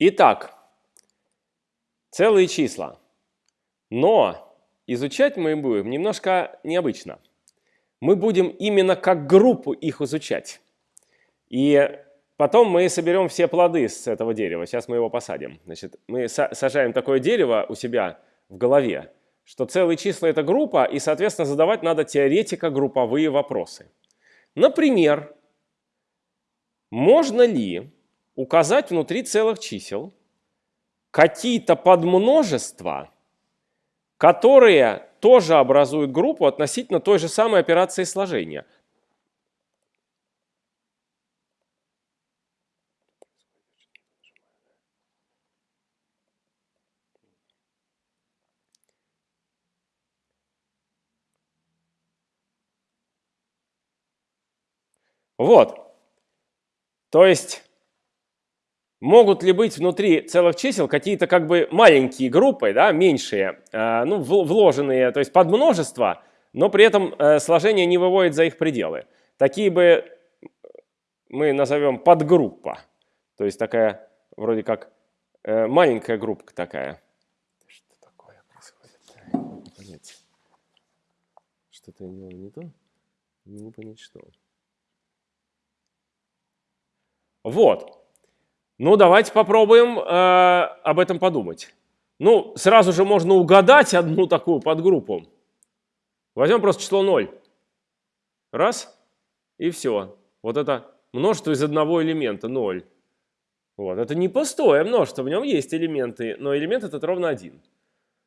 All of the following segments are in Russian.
Итак, целые числа. Но изучать мы будем немножко необычно. Мы будем именно как группу их изучать. И потом мы соберем все плоды с этого дерева. Сейчас мы его посадим. Значит, мы сажаем такое дерево у себя в голове, что целые числа – это группа, и, соответственно, задавать надо теоретико-групповые вопросы. Например, можно ли указать внутри целых чисел какие-то подмножества, которые тоже образуют группу относительно той же самой операции сложения. Вот. То есть могут ли быть внутри целых чисел какие-то как бы маленькие группы, да, меньшие, э, ну, вложенные, то есть под множество, но при этом э, сложение не выводит за их пределы. Такие бы мы назовем подгруппа, то есть такая вроде как э, маленькая группа такая. Что такое происходит? Что-то я делал не то, не понять что. Вот. Ну, давайте попробуем э, об этом подумать. Ну, сразу же можно угадать одну такую подгруппу. Возьмем просто число 0. Раз, и все. Вот это множество из одного элемента, 0. Вот. Это не пустое множество, в нем есть элементы, но элемент этот ровно один.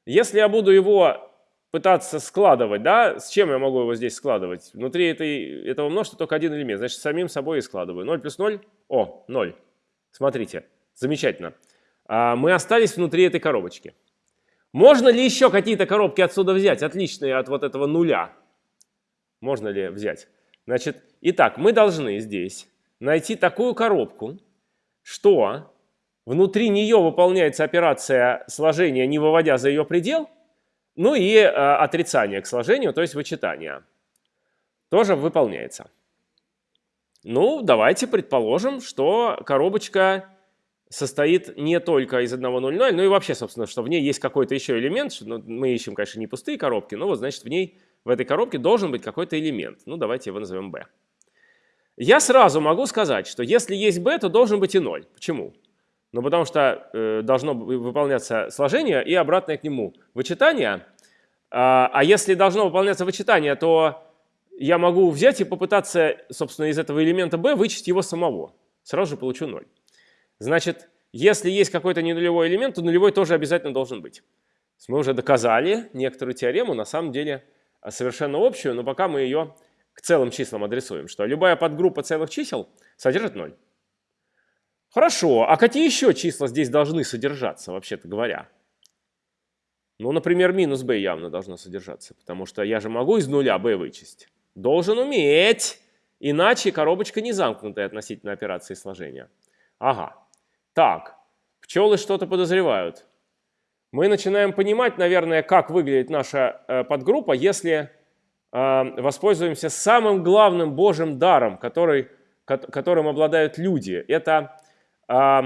Если я буду его пытаться складывать, да, с чем я могу его здесь складывать? Внутри этой, этого множества только один элемент, значит, самим собой и складываю. 0 плюс 0, о, 0. Смотрите, замечательно. А, мы остались внутри этой коробочки. Можно ли еще какие-то коробки отсюда взять, отличные от вот этого нуля? Можно ли взять? Значит, итак, мы должны здесь найти такую коробку, что внутри нее выполняется операция сложения, не выводя за ее предел, ну и э, отрицание к сложению, то есть вычитание, тоже выполняется. Ну, давайте предположим, что коробочка состоит не только из одного 0,0, но и вообще, собственно, что в ней есть какой-то еще элемент. Ну, мы ищем, конечно, не пустые коробки, но вот, значит, в ней, в этой коробке должен быть какой-то элемент. Ну, давайте его назовем b. Я сразу могу сказать, что если есть b, то должен быть и 0. Почему? Ну, потому что э, должно выполняться сложение и обратное к нему вычитание. А, а если должно выполняться вычитание, то я могу взять и попытаться, собственно, из этого элемента b вычесть его самого. Сразу же получу 0. Значит, если есть какой-то ненулевой элемент, то нулевой тоже обязательно должен быть. Мы уже доказали некоторую теорему, на самом деле а, совершенно общую, но пока мы ее к целым числам адресуем, что любая подгруппа целых чисел содержит 0. Хорошо, а какие еще числа здесь должны содержаться, вообще-то говоря? Ну, например, минус b явно должно содержаться, потому что я же могу из нуля b вычесть. Должен уметь, иначе коробочка не замкнутая относительно операции сложения. Ага. Так, пчелы что-то подозревают. Мы начинаем понимать, наверное, как выглядит наша э, подгруппа, если э, воспользуемся самым главным Божьим даром, который, ко которым обладают люди. Это, э,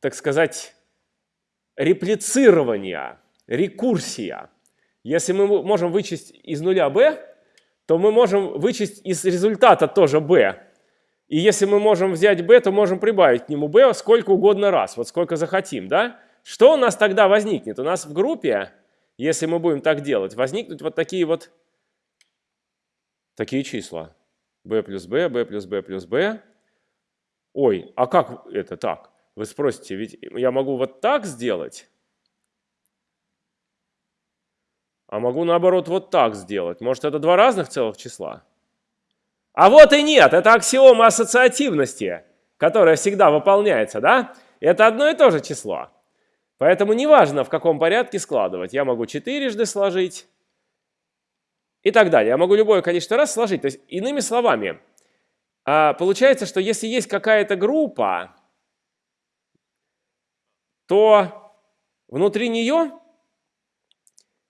так сказать, реплицирование, рекурсия. Если мы можем вычесть из нуля b, то мы можем вычесть из результата тоже b. И если мы можем взять b, то можем прибавить к нему b сколько угодно раз, вот сколько захотим. Да? Что у нас тогда возникнет? У нас в группе, если мы будем так делать, возникнут вот такие вот такие числа. b плюс b, b плюс b плюс b. Ой, а как это так? Вы спросите, ведь я могу вот так сделать, А могу наоборот вот так сделать. Может это два разных целых числа? А вот и нет, это аксиома ассоциативности, которая всегда выполняется, да? Это одно и то же число. Поэтому неважно, в каком порядке складывать. Я могу четырежды сложить и так далее. Я могу любое количество раз сложить. То есть, иными словами, а, получается, что если есть какая-то группа, то внутри нее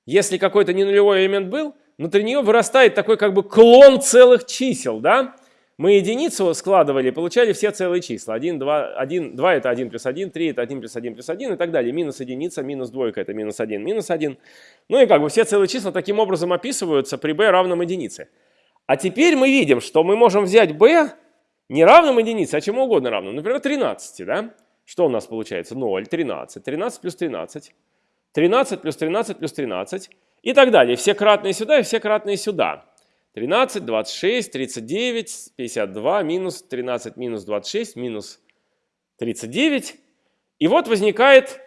если какой-то ненулевой элемент был, внутри нее вырастает такой как бы клон целых чисел, да? мы единицу складывали, получали все целые числа. 1, 2, 1, 2 это 1 плюс 1, 3 это 1 плюс 1 плюс 1 и так далее. Минус единица, минус двойка это минус 1, минус 1. Ну и как бы все целые числа таким образом описываются при b равном единице. А теперь мы видим, что мы можем взять b не равным единице, а чему угодно равным. Например, 13, да? Что у нас получается? 0, 13. 13 плюс 13. 13 плюс 13 плюс 13. И так далее. Все кратные сюда и все кратные сюда. 13, 26, 39, 52, минус 13, минус 26, минус 39. И вот возникает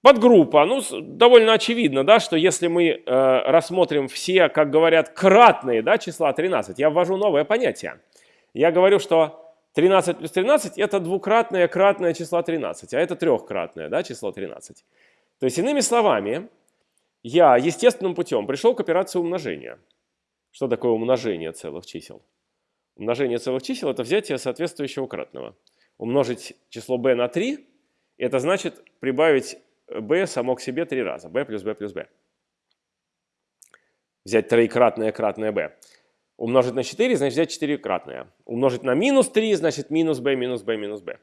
подгруппа. Ну, довольно очевидно, да, что если мы э, рассмотрим все, как говорят, кратные да, числа 13, я ввожу новое понятие. Я говорю, что 13 плюс 13 это двукратное кратное число 13, а это трехкратное да, число 13. То есть, иными словами, я естественным путем пришел к операции умножения. Что такое умножение целых чисел? Умножение целых чисел – это взятие соответствующего кратного. Умножить число b на 3 – это значит прибавить b само к себе три раза. b плюс b плюс b. Взять троекратное кратное b. Умножить на 4 – значит взять 4-кратное. Умножить на минус 3 – значит минус b минус b минус b.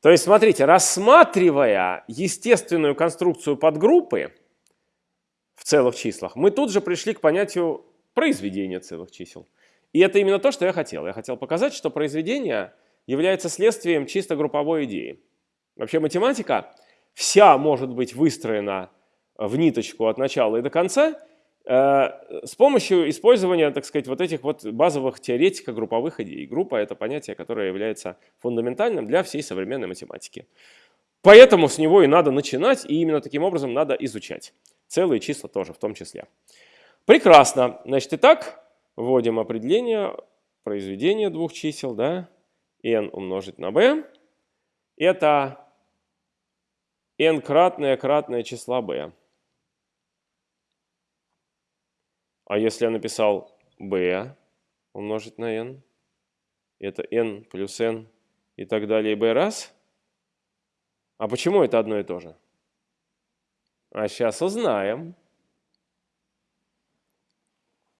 То есть, смотрите, рассматривая естественную конструкцию подгруппы в целых числах, мы тут же пришли к понятию произведение целых чисел. И это именно то, что я хотел. Я хотел показать, что произведение является следствием чисто групповой идеи. Вообще математика вся может быть выстроена в ниточку от начала и до конца с помощью использования, так сказать, вот этих вот базовых теоретико-групповых идей. Группа – это понятие, которое является фундаментальным для всей современной математики. Поэтому с него и надо начинать, и именно таким образом надо изучать. Целые числа тоже в том числе. Прекрасно. Значит, итак, вводим определение произведения двух чисел, да, n умножить на b. Это n кратное кратное числа b. А если я написал b умножить на n, это n плюс n и так далее, b раз. А почему это одно и то же? А сейчас узнаем.